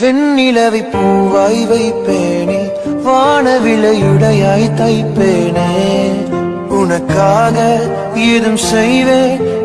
வெண்ணிலவை பூவாய் வைப்பேனே வானவிலையுடையாய் தைப்பேனே. உனக்காக ஏதும் செய்வேன்